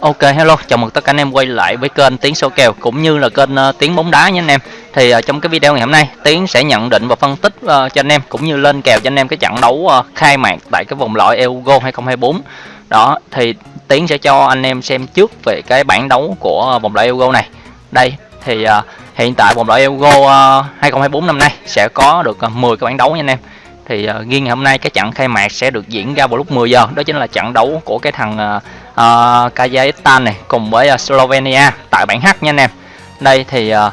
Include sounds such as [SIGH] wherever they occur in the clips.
Ok hello, chào mừng tất cả anh em quay lại với kênh Tiến số kèo cũng như là kênh ờ, uh, Tiến bóng đá nha anh em. Thì uh, trong cái video ngày hôm nay, Tiến sẽ nhận định và phân tích uh, cho anh em cũng như lên kèo cho anh em cái trận đấu uh, khai mạc tại cái vòng loại Euro 2024. Đó, thì Tiến sẽ cho anh em xem trước về cái bảng đấu của vòng loại Euro này. Đây, thì uh, hiện tại vòng loại Euro uh, 2024 năm nay sẽ có được uh, 10 cái bảng đấu nha anh em thì ờ, uh, riêng ngày hôm nay cái trận khai mạc sẽ được diễn ra vào lúc 10 giờ. Đó chính là trận đấu của cái thằng uh, uh, Kazakhstan này cùng với uh, Slovenia tại bảng H nha anh em. Đây thì uh,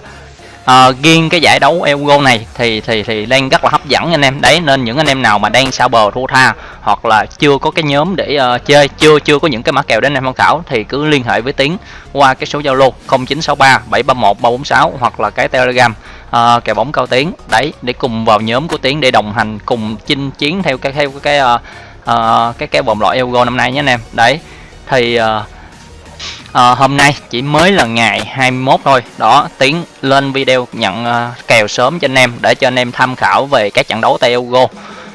uh, riêng cái giải đấu Euro này thì thì thì đang rất là hấp dẫn anh em. Đấy nên những anh em nào mà đang sao bờ thua tha hoặc là chưa có cái nhóm để uh, chơi chưa chưa có những cái mã kèo đến anh em tham khảo thì cứ liên hệ với tiến qua cái số zalo 0963 731 346 hoặc là cái telegram Ờ, uh, kèo bóng cao tiến đấy để cùng vào nhóm của tiến để đồng hành cùng chinh chiến theo cái theo cái uh, uh, cái cái vòng loại Euro năm nay nhé anh em. Đấy thì uh, uh, hôm nay chỉ mới là ngày 21 thôi. Đó tiến lên video nhận uh, kèo sớm cho anh em để cho anh em tham khảo về các trận đấu tại Euro.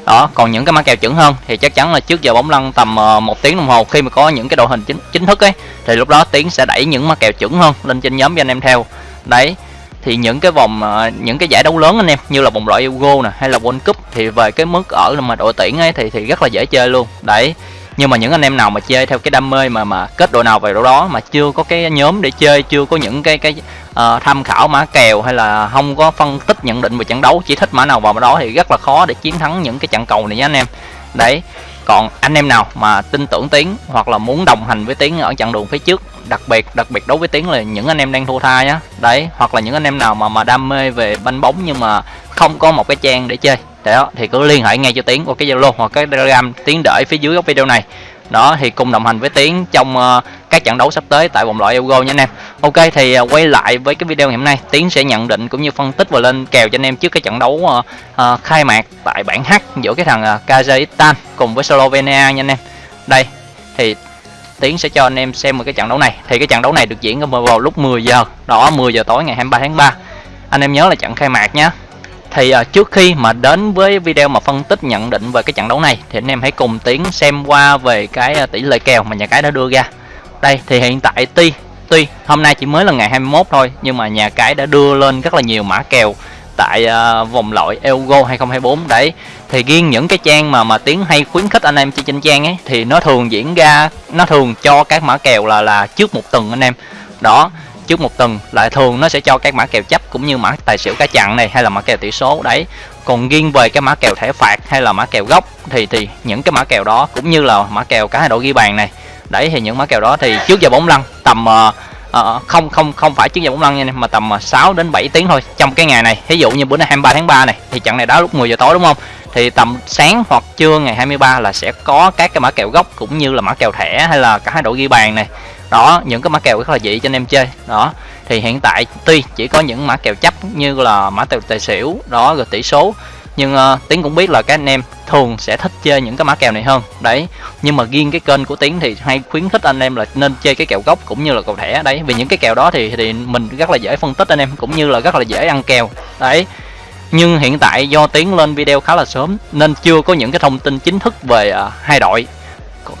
Đó còn những cái mã kèo chuẩn hơn thì chắc chắn là trước giờ bóng lăn tầm một tiếng đồng hồ khi mà có những cái đội hình chính chính thức ấy thì lúc đó tiến sẽ đẩy những mã kèo chuẩn hơn lên trên nhóm cho anh em theo. Đấy thì những cái vòng ờ, những cái giải đấu lớn anh em như là vòng loại Euro nè hay là World Cup thì về cái mức ở mà đội tuyển ấy thì thì rất là dễ chơi luôn. Đấy. Nhưng mà những anh em nào mà chơi theo cái đam mê mà mà kết đội nào về đội đó mà chưa có cái nhóm để chơi chưa có những cái cái uh, tham khảo mã kèo hay là không có phân tích nhận định về trận đấu chỉ thích mã nào vào mã đó thì rất là khó để chiến thắng những cái trận cầu này nhé anh em. Đấy còn anh em nào mà tin tưởng tiến hoặc là muốn đồng hành với tiến ở chặng đường phía trước, đặc biệt đặc biệt đối với tiến là những anh em đang thua tha nhá. Đấy, hoặc là những anh em nào mà mà đam mê về banh bóng nhưng mà không có một cái trang để chơi, đó, thì cứ liên hệ ngay cho tiến qua cái zalo hoặc cái telegram tiến để phía dưới góc video này đó thì cùng đồng hành với tiến trong uh, các trận đấu sắp tới tại vòng loại Euro nha anh em. Ok thì uh, quay lại với cái video ngày hôm nay tiến sẽ nhận định cũng như phân tích và lên kèo cho anh em trước cái trận đấu uh, uh, khai mạc tại bảng H giữa cái thằng uh, Kazakhstan cùng với Slovenia nha anh em. Đây thì Tiến sẽ cho anh em xem một cái trận đấu này. Thì cái trận đấu này được diễn vào lúc 10 giờ. Đó 10 giờ tối ngày 23 tháng 3 anh em nhớ là trận khai mạc nhé thì uh, trước khi mà đến với video mà phân tích nhận định về cái trận đấu này thì anh em hãy cùng tiến xem qua về cái uh, tỷ lệ kèo mà nhà cái đã đưa ra. Đây thì hiện tại tuy tuy hôm nay chỉ mới là ngày 21 thôi nhưng mà nhà cái đã đưa lên rất là nhiều mã kèo tại uh, vòng loại Euro 2024 đấy thì riêng những cái trang mà mà tiến hay khuyến khích anh em chơi trên trang ấy thì nó thường diễn ra nó thường cho các mã kèo là là trước một tuần anh em. Đó trước một tuần lại thường nó sẽ cho các mã kèo chấp cũng như mã tài xỉu cá chặn này hay là mã kèo tỷ số đấy. Còn riêng về cái mã kèo thẻ phạt hay là mã kèo gốc thì thì những cái mã kèo đó cũng như là mã kèo cá hai đội ghi bàn này. Đấy thì những mã kèo đó thì trước giờ bóng lăn tầm uh, uh, không không không phải trước giờ bóng lăn nha mà tầm ờ, 6 đến 7 tiếng thôi trong cái ngày này. Ví dụ như bữa nay 23 tháng 3 này thì trận này đá lúc 10 giờ tối đúng không? Thì tầm sáng hoặc trưa ngày 23 là sẽ có các cái mã kèo gốc cũng như là mã kèo thẻ hay là cả hai đội ghi bàn này đó những cái mã kèo rất là dị cho anh em chơi. Đó thì hiện tại tuy chỉ có những mã kèo chấp như là mã kèo tài xỉu đó rồi tỷ số nhưng uh, tiến cũng biết là các anh em thường sẽ thích chơi những cái mã kèo này hơn. Đấy nhưng mà riêng cái kênh của tiến thì hay khuyến khích anh em là nên chơi cái kèo gốc cũng như là cầu thẻ. Đấy vì những cái kèo đó thì thì mình rất là dễ phân tích anh em cũng như là rất là dễ ăn kèo. Đấy nhưng hiện tại do tiến lên video khá là sớm nên chưa có những cái thông tin chính thức về uh, hai đội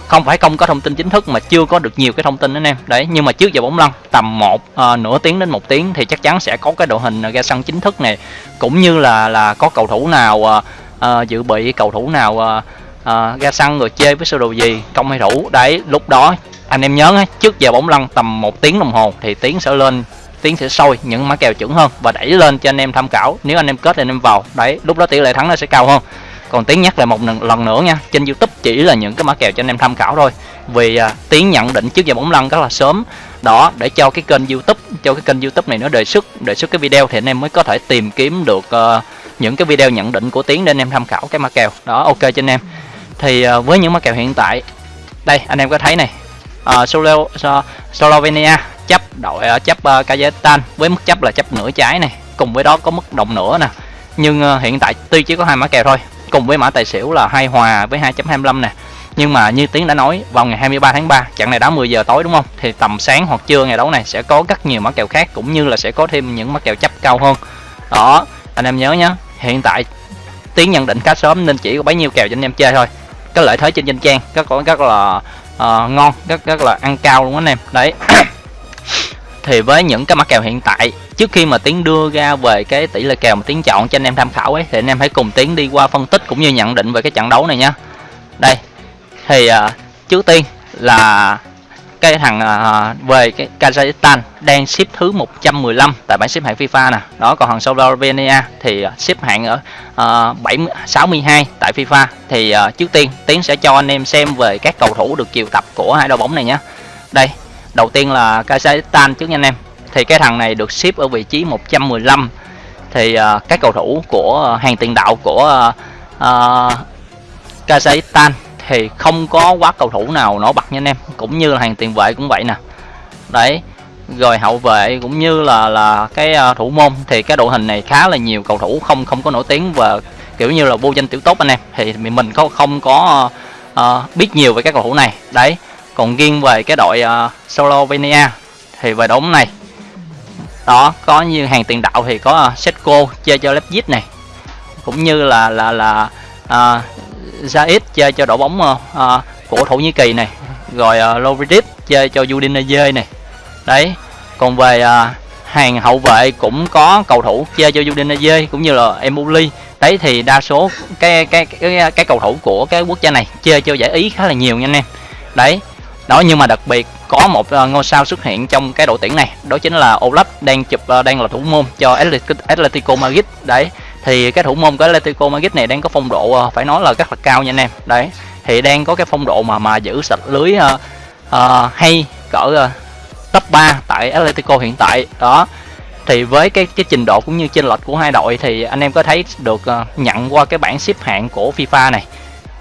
không phải không có thông tin chính thức mà chưa có được nhiều cái thông tin anh em. Đấy nhưng mà trước giờ bóng lăn tầm một à, nửa tiếng đến một tiếng thì chắc chắn sẽ có cái đội hình ờ, ra sân chính thức này. Cũng như là là có cầu thủ nào à, à, dự bị cầu thủ nào à, à, ra sân rồi chơi với sơ đồ gì công hay thủ. Đấy lúc đó anh em nhớ trước giờ bóng lăn tầm một tiếng đồng hồ thì tiếng sẽ lên tiến sẽ sôi những mã kèo chuẩn hơn và đẩy lên cho anh em tham khảo. Nếu anh em kết thì anh em vào. Đấy lúc đó tỷ lệ thắng nó sẽ cao hơn còn tiến nhắc lại một lần nữa nha trên youtube chỉ là những cái mã kèo cho anh em tham khảo thôi. Vì à, tiến nhận định trước giờ bóng lăn rất là sớm. Đó để cho cái kênh youtube cho cái kênh youtube này nó đề xuất đề xuất cái video thì anh em mới có thể tìm kiếm được uh, những cái video nhận định của tiến để anh em tham khảo cái mã kèo. Đó ok cho anh em. Thì uh, với những mã kèo hiện tại đây anh em có thấy này. Uh, Solo, uh, Slovenia chấp đội uh, chấp uh, Kazakhstan với mức chấp là chấp nửa trái này cùng với đó có mức đồng nữa nè. Nhưng uh, hiện tại tuy chỉ có hai mã kèo thôi cùng với mã tài xỉu là hai hòa với 2.25 nè. Nhưng mà như tiến đã nói vào ngày 23 tháng 3 trận này đá 10 giờ tối đúng không? Thì tầm sáng hoặc trưa ngày đấu này sẽ có rất nhiều mã kèo khác cũng như là sẽ có thêm những mã kèo chấp cao hơn. Đó anh em nhớ nhé hiện tại tiến nhận định khá sớm nên chỉ có bấy nhiêu kèo cho anh em chơi thôi. Cái lợi thế trên danh trang rất có rất là uh, ngon rất rất là ăn cao luôn anh em. Đấy. [COUGHS] Thì với những cái mã kèo hiện tại trước khi mà tiến đưa ra về cái tỷ lệ kèo mà tiến chọn cho anh em tham khảo ấy thì anh em hãy cùng tiến đi qua phân tích cũng như nhận định về cái trận đấu này nhá đây thì uh, trước tiên là cái thằng uh, về cái Kazakhstan đang xếp thứ 115 tại bảng xếp hạng FIFA nè. Đó còn thằng Slovenia thì uh, xếp hạng ở uh, 7 62 tại FIFA. Thì uh, trước tiên tiến sẽ cho anh em xem về các cầu thủ được chiều tập của hai đội bóng này nhé. Đây đầu tiên là Kazakhstan trước nha anh em thì cái thằng này được xếp ở vị trí 115 thì à, uh, các cầu thủ của uh, hàng tiền đạo của uh, uh, Kazakhstan thì không có quá cầu thủ nào nổi bật nha anh em. Cũng như là hàng tiền vệ cũng vậy nè. Đấy rồi hậu vệ cũng như là là cái uh, thủ môn. Thì cái đội hình này khá là nhiều cầu thủ không không có nổi tiếng và kiểu như là vô danh tiểu tốt anh em. Thì mình có không có uh, biết nhiều về các cầu thủ này. Đấy còn riêng về cái đội uh, Slovenia thì về đống này đó có như hàng tiền đạo thì có à, setco chơi cho Leipzig này. Cũng như là là là uh, chơi cho đội bóng uh, của Thổ Nhĩ Kỳ này. Rồi uh, Lovric chơi cho Udinese này. Đấy còn về uh, hàng hậu vệ cũng có cầu thủ chơi cho Udinese cũng như là Emuli đấy thì đa số cái cái cái cái cầu thủ của cái quốc gia này chơi cho giải ý khá là nhiều nha anh em. Đấy đó nhưng mà đặc biệt có một ờ, ngôi sao xuất hiện trong cái đội tuyển này đó chính là Olaf đang chụp ờ, đang là thủ môn cho Atletico Madrid. Đấy thì cái thủ môn của Atletico Madrid này đang có phong độ ờ, phải nói là rất là cao nha anh em. Đấy thì đang có cái phong độ mà mà giữ sạch lưới uh, uh, hay cỡ uh, top 3 tại Atletico hiện tại. Đó thì với cái cái trình độ cũng như chênh lệch của hai đội thì anh em có thấy được uh, nhận qua cái bảng xếp hạng của FIFA này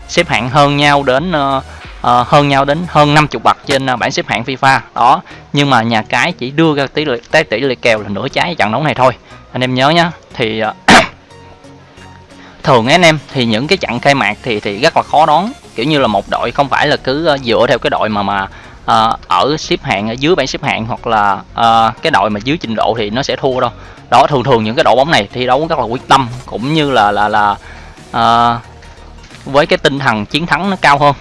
xếp hạng hơn nhau đến uh, uh, hơn nhau đến hơn 50 bậc trên uh, bảng xếp hạng FIFA. Đó nhưng mà nhà cái chỉ đưa ra tỷ lệ tới tỷ lệ kèo là nửa trái trận đấu này thôi. Anh em nhớ nhá thì uh, [COUGHS] thường anh em thì những cái trận khai mạc thì thì rất là khó đoán. Kiểu như là một đội không phải là cứ uh, dựa theo cái đội mà mà uh, ở xếp hạng ở dưới bảng xếp hạng hoặc là uh, cái đội mà dưới trình độ thì nó sẽ thua đâu. Đó thường thường những cái đội bóng này thi đấu rất là quyết tâm cũng như là là là uh, với cái tinh thần chiến thắng nó cao hơn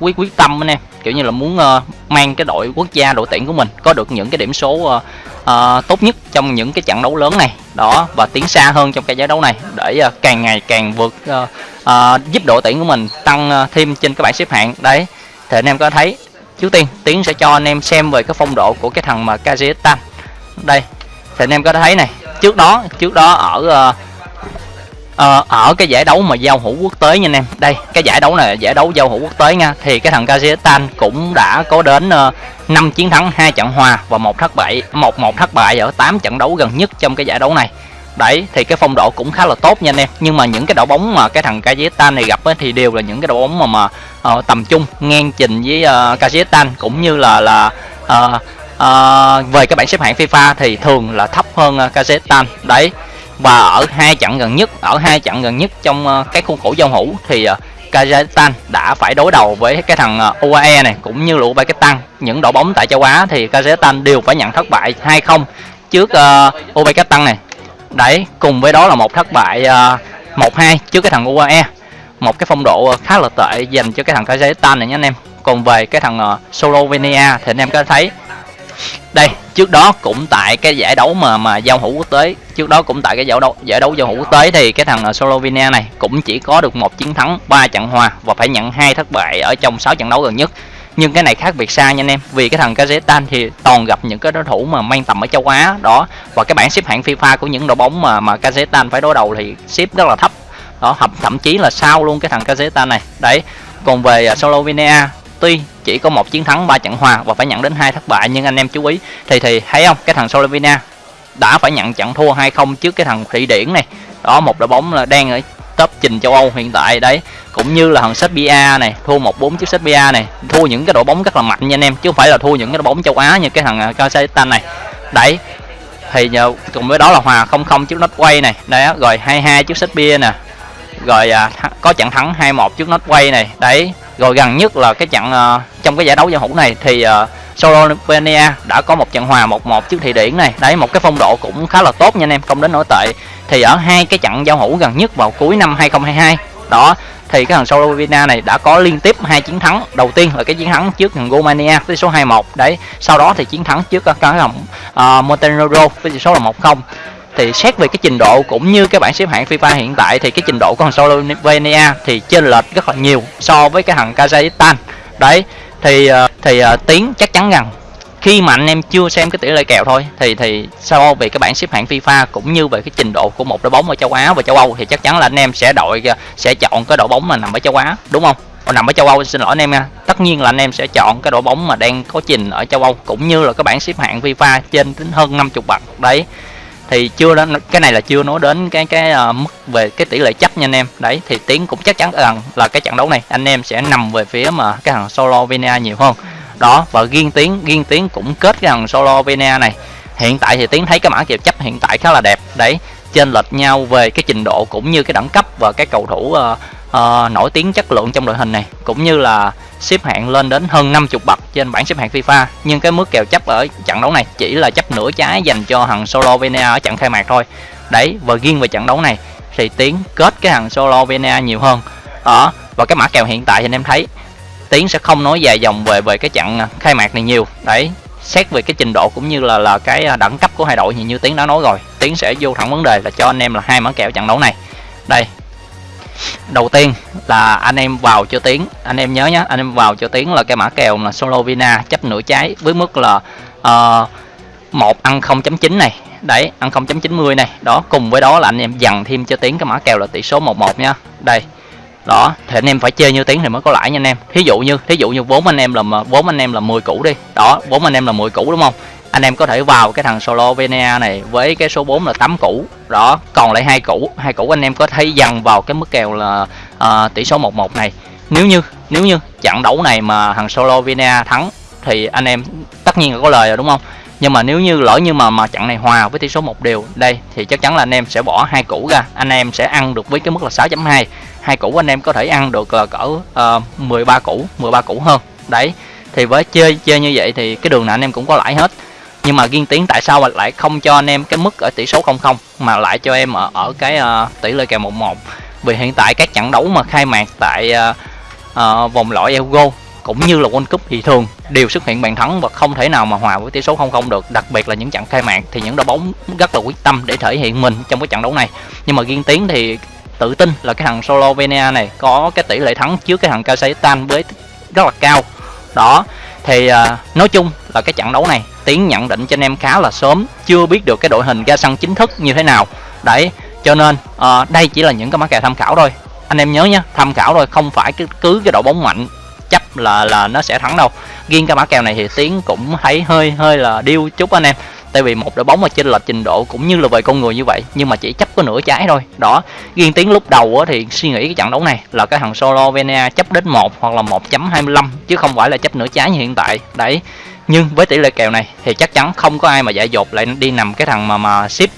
quyết quyết tâm anh em kiểu như là muốn uh, mang cái đội quốc gia đội tuyển của mình có được những cái điểm số uh, uh, tốt nhất trong những cái trận đấu lớn này. Đó và tiến xa hơn trong cái giải đấu này để uh, càng ngày càng vượt uh, uh, giúp đội tuyển của mình tăng uh, thêm trên các bảng xếp hạng. Đấy thì anh em có thấy trước tiên tiến sẽ cho anh em xem về cái phong độ của cái thằng mà Kazakhstan đây thì anh em có thấy này trước đó trước đó ở uh, ờ, ở cái giải đấu mà giao hữu quốc tế nha anh em. Đây cái giải đấu này giải đấu giao hữu quốc tế nha. Thì cái thằng Kazakhstan cũng đã có đến ờ, uh, 5 chiến thắng hai trận hòa và một thất bại một một thất bại ở 8 trận đấu gần nhất trong cái giải đấu này. Đấy thì cái phong độ cũng khá là tốt nha anh em. Nhưng mà những cái đội bóng mà cái thằng Kazakhstan này gặp ấy, thì đều là những cái đội bóng mà mà uh, tầm trung ngang trình với uh, Kazakhstan. Cũng như là là uh, uh, về cái bảng xếp hạng FIFA thì thường là thấp hơn uh, Kazakhstan. Đấy và ở hai trận gần nhất ở hai trận gần nhất trong ờ, cái khuôn khổ giao hữu thì ờ, Kazakhstan đã phải đối đầu với cái thằng ờ, UAE này cũng như là Uzbekistan những đội bóng tại châu Á thì Kazakhstan đều phải nhận thất bại 2-0 trước uh, Uzbekistan này. Đấy cùng với đó là một thất bại uh, 1-2 trước cái thằng UAE một cái phong độ khá là tệ dành cho cái thằng Kazakhstan này nhé anh em. Còn về cái thằng uh, Slovenia thì anh em có thấy đây trước đó cũng tại cái giải đấu mà mà giao hữu quốc tế. Trước đó cũng tại cái giải đấu giải đấu giao hữu quốc tế thì cái thằng à, Slovenia này cũng chỉ có được một chiến thắng ba trận hòa và phải nhận hai thất bại ở trong 6 trận đấu gần nhất. Nhưng cái này khác biệt xa nha anh em vì cái thằng Kazakhstan thì toàn gặp những cái đối thủ mà mang tầm ở châu Á đó. Và cái bảng xếp hạng FIFA của những đội bóng mà mà Kazakhstan phải đối đầu thì xếp rất là thấp. Đó thậm, thậm chí là sau luôn cái thằng Kazakhstan này. Đấy còn về à, Slovenia tuy chỉ có một chiến thắng ba trận hòa và phải nhận đến hai thất bại. Nhưng anh em chú ý thì thì thấy không? Cái thằng Slovenia đã phải nhận trận thua 2-0 trước cái thằng Thụy Điển này. Đó một đội bóng là đang ở top trình châu Âu hiện tại đấy. Cũng như là thằng Serbia này thua một bốn trước Serbia này. Thua những cái đội bóng rất là mạnh nha anh em chứ không phải là thua những cái đội bóng châu Á như cái thằng à, Kazakhstan này. Đấy thì nhờ cùng với đó là hòa 0-0 trước Norway này. Đấy rồi 2-2 trước Serbia nè. Rồi à, có trận thắng 2-1 trước Norway này. Đấy rồi gần nhất là cái trận uh, trong cái giải đấu giao hữu này thì uh, Slovenia đã có một trận hòa 1-1 trước Thụy Điển này. Đấy một cái phong độ cũng khá là tốt nha anh em không đến nổi tệ. Thì ở hai cái trận giao hữu gần nhất vào cuối năm 2022 đó thì cái thằng Slovenia này đã có liên tiếp hai chiến thắng. Đầu tiên là cái chiến thắng trước thằng Romania với số 21 đấy sau đó thì chiến thắng trước ờ, cái thằng uh, Montenegro với tỷ số là 1-0 thì xét về cái trình độ cũng như cái bảng xếp hạng FIFA hiện tại thì cái trình độ của thằng Slovenia thì chênh lệch rất là nhiều so với cái thằng Kazakhstan đấy thì ờ, thì uh, tiến chắc chắn rằng khi mà anh em chưa xem cái tỷ lệ kèo thôi thì thì so về cái bảng xếp hạng FIFA cũng như về cái trình độ của một đội bóng ở châu Á và châu Âu thì chắc chắn là anh em sẽ đội ờ, sẽ chọn cái đội bóng mà nằm ở châu Á đúng không? Nằm ở châu Âu xin lỗi anh em nha. Tất nhiên là anh em sẽ chọn cái đội bóng mà đang có trình ở châu Âu cũng như là cái bảng xếp hạng FIFA trên đến hơn 50 bậc đấy thì chưa đến cái này là chưa nói đến cái cái uh, mức về cái tỷ lệ chấp nha anh em. Đấy thì tiến cũng chắc chắn rằng là cái trận đấu này anh em sẽ nằm về phía mà cái thằng solo vina nhiều hơn. Đó và riêng tiến riêng tiến cũng kết cái thằng Slovenia này. Hiện tại thì tiến thấy cái mã kèo chấp hiện tại khá là đẹp. Đấy trên lệch nhau về cái trình độ cũng như cái đẳng cấp và cái cầu thủ uh, uh, nổi tiếng chất lượng trong đội hình này. Cũng như là xếp hạng lên đến hơn 50 bậc trên bảng xếp hạng FIFA. Nhưng cái mức kèo chấp ở trận đấu này chỉ là chấp nửa trái dành cho thằng Slovenia ở trận khai mạc thôi. Đấy, và riêng về trận đấu này thì tiến kết cái thằng Slovenia nhiều hơn. Đó và cái mã kèo hiện tại thì anh em thấy, tiến sẽ không nói dài dòng về về cái trận khai mạc này nhiều. Đấy, xét về cái trình độ cũng như là là cái đẳng cấp của hai đội thì như tiến đã nói rồi, tiến sẽ vô thẳng vấn đề là cho anh em là hai mã kèo trận đấu này. Đây đầu tiên là anh em vào cho tiếng. Anh em nhớ nhé anh em vào cho tiếng là cái mã kèo là solo vina chấp nửa trái với mức là uh, một ăn 0.9 này. Đấy ăn 0.90 này. Đó cùng với đó là anh em dằn thêm cho tiếng cái mã kèo là tỷ số 11 nha đây đó thì anh em phải chơi như tiếng thì mới có lãi nha anh em. Thí dụ như thí dụ như vốn anh em là vốn anh em là 10 củ đi. Đó vốn anh em là 10 củ đúng không? Anh em có thể vào cái thằng Slovenia này với cái số 4 là 8 củ. Đó còn lại hai củ hai củ anh em có thấy dần vào cái mức kèo là uh, tỷ số 11 này. Nếu như nếu như trận đấu này mà thằng Slovenia thắng thì anh em tất nhiên là có lời rồi đúng không? Nhưng mà nếu như lỡ như mà mà trận này hòa với tỷ số một đều đây thì chắc chắn là anh em sẽ bỏ hai củ ra. Anh em sẽ ăn được với cái mức là 6.2 hai. Củ anh em có thể ăn được là cỡ ờ, uh, 13 củ 13 củ hơn. Đấy thì với chơi chơi như vậy thì cái đường nào anh em cũng có lãi hết. Nhưng mà riêng tiến tại sao mà lại không cho anh em cái mức ở tỷ số 00 mà lại cho em ở ở cái uh, tỷ lệ kèo 11 vì hiện tại các trận đấu mà khai mạc tại uh, uh, vòng loại Euro cũng như là World Cup thì thường đều xuất hiện bàn thắng và không thể nào mà hòa với tỷ số 0-0 được. Đặc biệt là những trận khai mạc thì những đội bóng rất là quyết tâm để thể hiện mình trong cái trận đấu này. Nhưng mà riêng tiến thì tự tin là cái thằng Slovenia này có cái tỷ lệ thắng trước cái thằng Kazakhstan với rất là cao. Đó thì uh, nói chung là cái trận đấu này tiến nhận định cho anh em khá là sớm chưa biết được cái đội hình ra sân chính thức như thế nào. Đấy cho nên uh, đây chỉ là những cái mã kèo tham khảo thôi. Anh em nhớ nhé tham khảo thôi không phải cứ cứ cái đội bóng mạnh là là nó sẽ thắng đâu. Riêng cái mã kèo này thì tiến cũng thấy hơi hơi là điêu chút anh em. Tại vì một đội bóng mà trên lệch trình độ cũng như là về con người như vậy, nhưng mà chỉ chấp có nửa trái thôi. Đó riêng tiếng lúc đầu thì suy nghĩ cái trận đấu này là cái thằng Slovenia chấp đến một hoặc là 1.25 chứ không phải là chấp nửa trái như hiện tại. Đấy, nhưng với tỷ lệ kèo này thì chắc chắn không có ai mà giải dột lại đi nằm cái thằng mà mà ship,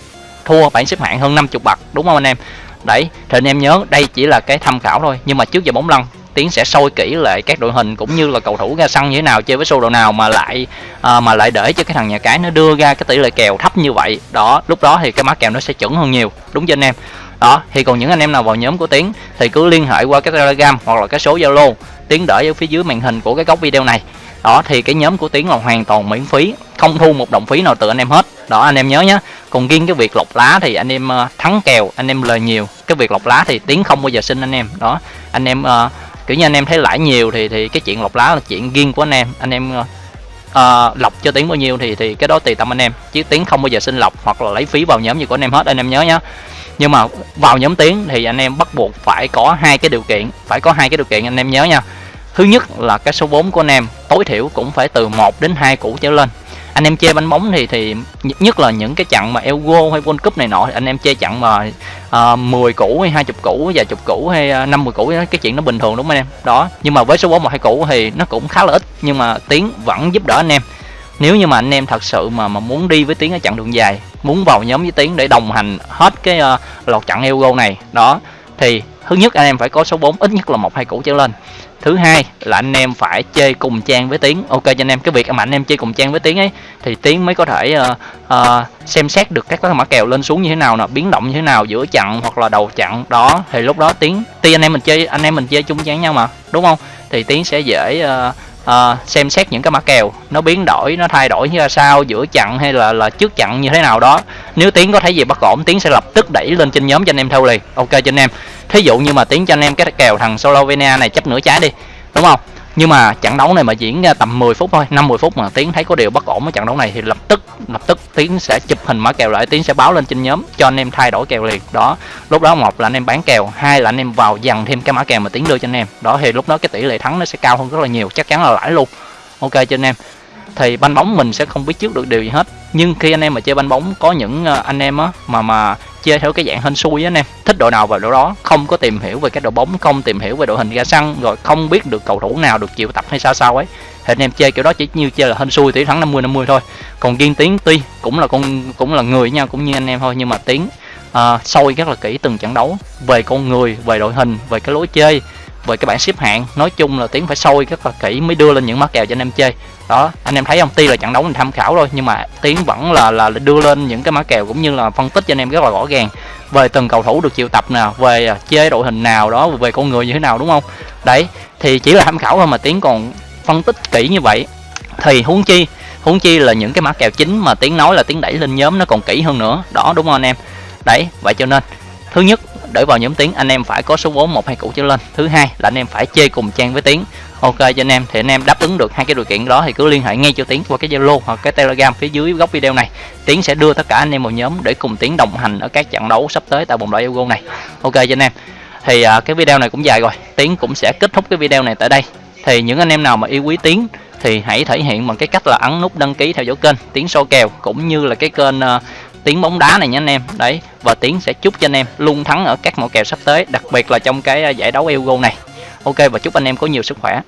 thua bảng xếp hạng hơn 50 bậc, đúng không anh em? Đấy, thì anh em nhớ đây chỉ là cái tham khảo thôi, nhưng mà trước giờ bóng lăn tiến sẽ soi kỹ lại các đội hình cũng như là cầu thủ ra sân như thế nào chơi với số đồ nào mà lại à, mà lại để cho cái thằng nhà cái nó đưa ra cái tỷ lệ kèo thấp như vậy. Đó lúc đó thì cái mã kèo nó sẽ chuẩn hơn nhiều. Đúng cho anh em? Đó thì còn những anh em nào vào nhóm của tiến thì cứ liên hệ qua cái telegram hoặc là cái số zalo tiến để ở phía dưới màn hình của cái góc video này. Đó thì cái nhóm của tiến là hoàn toàn miễn phí không thu một đồng phí nào từ anh em hết. Đó anh em nhớ nhé còn riêng cái việc lọc lá thì anh em ờ, thắng kèo anh em lời nhiều. Cái việc lọc lá thì tiến không bao giờ xin anh em. Đó anh em uh, kiểu như anh em thấy lãi nhiều thì thì cái chuyện lọc lá là chuyện riêng của anh em. Anh em uh, lọc cho tiếng bao nhiêu thì thì cái đó tùy tâm anh em. Chứ tiếng không bao giờ xin lọc hoặc là lấy phí vào nhóm gì của anh em hết anh em nhớ nhé nhưng mà vào nhóm tiếng thì anh em bắt buộc phải có hai cái điều kiện phải có hai cái điều kiện anh em nhớ nha. Thứ nhất là cái số vốn của anh em tối thiểu cũng phải từ 1 đến 2 củ trở lên anh em chơi bánh bóng thì thì nhất là những cái trận mà Euro hay World Cup này nọ anh em chơi trận mà ờ, uh, 10 củ hay 20 củ và chục củ hay ờ, uh, 50 củ cái chuyện nó bình thường đúng không anh em? Đó nhưng mà với số bóng một hai củ thì nó cũng khá là ít nhưng mà tiến vẫn giúp đỡ anh em. Nếu như mà anh em thật sự mà mà muốn đi với tiến ở chặng đường dài muốn vào nhóm với tiến để đồng hành hết cái uh, loạt trận Euro này đó thì thứ nhất anh em phải có số 4 ít nhất là một hai củ trở lên. Thứ hai là anh em phải chơi cùng trang với tiếng ok cho anh em cái việc mà anh em chơi cùng trang với tiếng ấy thì tiếng mới có thể uh, uh, xem xét được các cái mã kèo lên xuống như thế nào nè biến động như thế nào giữa chặn hoặc là đầu chặn. Đó thì lúc đó tiếng tuy anh em mình chơi anh em mình chơi chung trang nhau mà đúng không? Thì tiếng sẽ dễ uh, uh, xem xét những cái mã kèo nó biến đổi nó thay đổi như là sao giữa chặn hay là là trước chặn như thế nào đó. Nếu tiến có thấy gì bất ổn tiến sẽ lập tức đẩy lên trên nhóm cho anh em theo liền. Ok cho anh em. Thí dụ như mà tiến cho anh em cái kèo thằng Slovenia này chấp nửa trái đi đúng không? Nhưng mà trận đấu này mà diễn ra tầm 10 phút thôi 50 phút mà tiến thấy có điều bất ổn ở trận đấu này thì lập tức lập tức tiến sẽ chụp hình mã kèo lại, tiến sẽ báo lên trên nhóm cho anh em thay đổi kèo liền. Đó, lúc đó một là anh em bán kèo, hai là anh em vào dằn thêm cái mã kèo mà tiến đưa cho anh em. Đó, thì lúc đó cái tỷ lệ thắng nó sẽ cao hơn rất là nhiều, chắc chắn là lãi luôn. Ok cho anh em. Thì banh bóng mình sẽ không biết trước được điều gì hết nhưng khi anh em mà chơi banh bóng có những ờ, anh em á mà mà chơi theo cái dạng hên xui á anh em thích đội nào vào đội đó không có tìm hiểu về cái đội bóng không tìm hiểu về đội hình ra sân rồi không biết được cầu thủ nào được chịu tập hay sao sao ấy thì anh em chơi kiểu đó chỉ như chơi là hên xui tỷ thắng 50 50 thôi. Còn riêng tiến tuy cũng là con cũng là người nha cũng như anh em thôi nhưng mà tiến ờ, uh, sôi rất là kỹ từng trận đấu về con người về đội hình về cái lối chơi về cái bảng xếp hạng. Nói chung là tiến phải sôi rất là kỹ mới đưa lên những mắc kèo cho anh em chơi. Đó, anh em thấy không? Tuy là trận đấu mình tham khảo thôi, nhưng mà tiến vẫn là là đưa lên những cái mã kèo cũng như là phân tích cho anh em rất là rõ ràng về từng cầu thủ được chịu tập nào về à, chơi đội hình nào đó, về con người như thế nào, đúng không? Đấy, thì chỉ là tham khảo thôi mà tiến còn phân tích kỹ như vậy. Thì huống chi huống chi là những cái mã kèo chính mà tiến nói là tiến đẩy lên nhóm nó còn kỹ hơn nữa. Đó, đúng không anh em? Đấy, vậy cho nên, thứ nhất để vào nhóm tiếng anh em phải có số vốn một hai củ trở lên. Thứ hai là anh em phải chơi cùng trang với tiếng. Ok cho anh em thì anh em đáp ứng được hai cái điều kiện đó thì cứ liên hệ ngay cho tiến qua cái zalo hoặc cái telegram phía dưới góc video này. Tiến sẽ đưa tất cả anh em vào nhóm để cùng tiến đồng hành ở các trận đấu sắp tới tại vòng loại euro này. Ok cho anh em. Thì à, cái video này cũng dài rồi. Tiến cũng sẽ kết thúc cái video này tại đây. Thì những anh em nào mà yêu quý tiến thì hãy thể hiện bằng cái cách là ấn nút đăng ký theo dõi kênh tiến so kèo cũng như là cái kênh uh, tiếng bóng đá này nha anh em. Đấy, và tiến sẽ chúc cho anh em luôn thắng ở các mẫu kèo sắp tới, đặc biệt là trong cái à, giải đấu Euro này. Ok, và chúc anh em có nhiều sức khỏe.